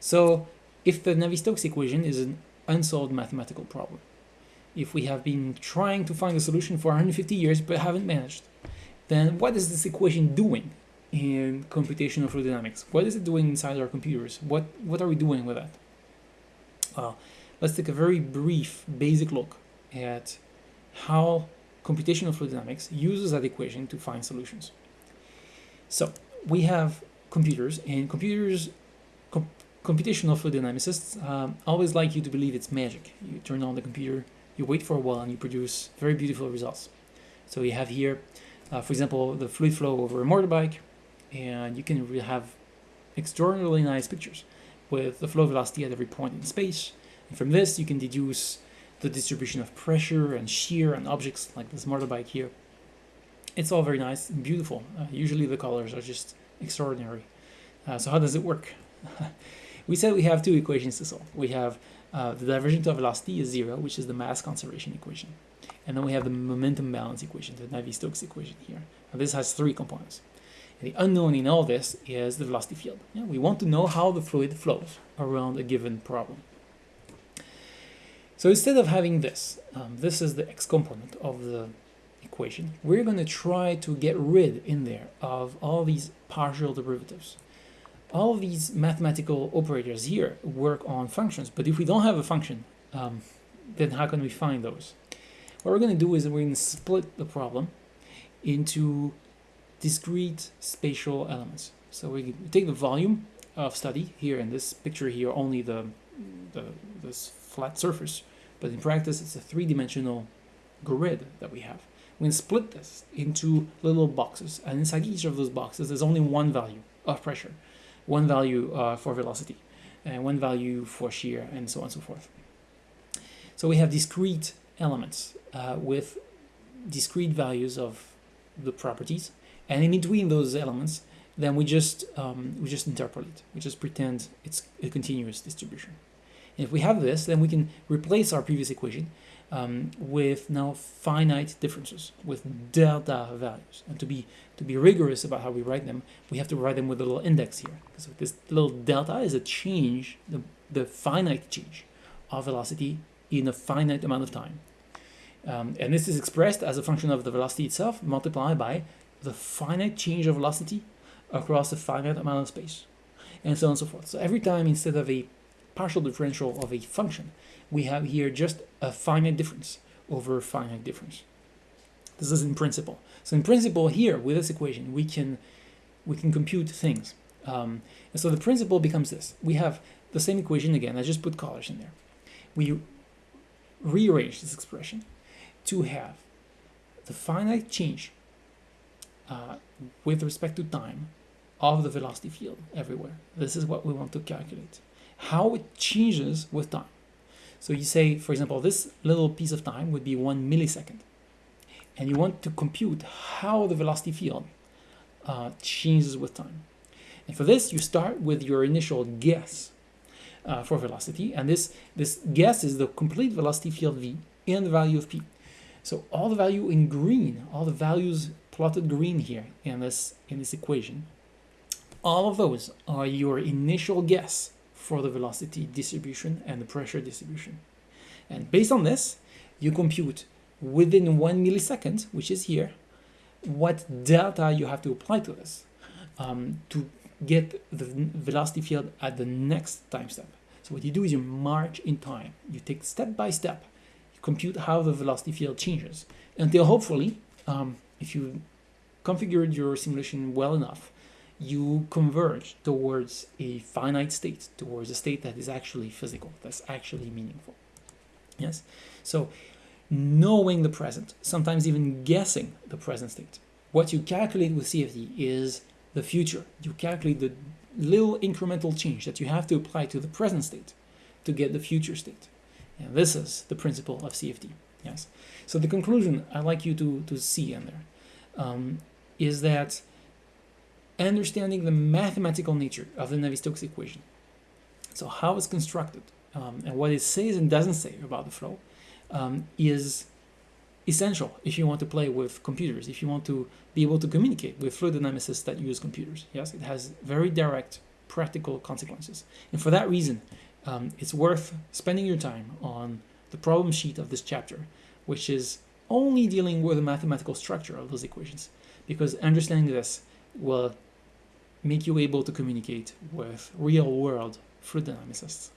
So if the Navier-Stokes equation is an unsolved mathematical problem, if we have been trying to find a solution for 150 years but haven't managed, then what is this equation doing in computational fluid dynamics? What is it doing inside our computers? What, what are we doing with that? Well, let's take a very brief, basic look at how computational fluid dynamics uses that equation to find solutions. So we have computers, and computers, com computational fluid dynamicists um, always like you to believe it's magic. You turn on the computer, you wait for a while, and you produce very beautiful results. So you have here, uh, for example, the fluid flow over a motorbike, and you can really have extraordinarily nice pictures with the flow velocity at every point in space. And from this, you can deduce the distribution of pressure and shear on objects like this motorbike here. It's all very nice and beautiful. Uh, usually the colors are just extraordinary. Uh, so how does it work? we said we have two equations to solve. We have uh, the divergence of velocity is zero, which is the mass conservation equation. And then we have the momentum balance equation, the Navier-Stokes equation here. Now this has three components. And the unknown in all this is the velocity field. Yeah, we want to know how the fluid flows around a given problem. So instead of having this, um, this is the x component of the equation, we're going to try to get rid in there of all these partial derivatives. All these mathematical operators here work on functions, but if we don't have a function, um, then how can we find those? What we're going to do is we're going to split the problem into discrete spatial elements. So we take the volume of study here in this picture here, only the, the this flat surface, but in practice it's a three-dimensional grid that we have. We split this into little boxes, and inside each of those boxes there's only one value of pressure, one value uh, for velocity, and one value for shear, and so on and so forth. So we have discrete elements uh, with discrete values of the properties, and in between those elements, then we just um, we just interpolate. We just pretend it's a continuous distribution. And if we have this, then we can replace our previous equation um, with now finite differences, with delta values. And to be to be rigorous about how we write them, we have to write them with a little index here. So this little delta is a change, the, the finite change of velocity in a finite amount of time. Um, and this is expressed as a function of the velocity itself multiplied by the finite change of velocity across a finite amount of space, and so on and so forth. So every time instead of a partial differential of a function, we have here just a finite difference over a finite difference. This is in principle. So in principle here, with this equation, we can we can compute things. Um, and so the principle becomes this. We have the same equation again. I just put colors in there. We rearrange this expression to have the finite change uh, with respect to time of the velocity field everywhere. This is what we want to calculate how it changes with time. So you say, for example, this little piece of time would be one millisecond. And you want to compute how the velocity field uh, changes with time. And for this, you start with your initial guess uh, for velocity. And this, this guess is the complete velocity field v and the value of p. So all the value in green, all the values plotted green here in this, in this equation, all of those are your initial guess for the velocity distribution and the pressure distribution. And based on this, you compute within one millisecond, which is here, what delta you have to apply to this um, to get the velocity field at the next time step. So what you do is you march in time. You take step by step, you compute how the velocity field changes until hopefully, um, if you configured your simulation well enough, you converge towards a finite state, towards a state that is actually physical, that's actually meaningful. Yes? So knowing the present, sometimes even guessing the present state. What you calculate with CFD is the future. You calculate the little incremental change that you have to apply to the present state to get the future state. And this is the principle of CFD. Yes. So the conclusion I'd like you to, to see in there um, is that understanding the mathematical nature of the Navier-Stokes equation. So how it's constructed um, and what it says and doesn't say about the flow um, is essential if you want to play with computers, if you want to be able to communicate with fluid dynamicists that use computers. Yes, it has very direct practical consequences. And for that reason, um, it's worth spending your time on the problem sheet of this chapter, which is only dealing with the mathematical structure of those equations, because understanding this will make you able to communicate with real world fluid dynamicists.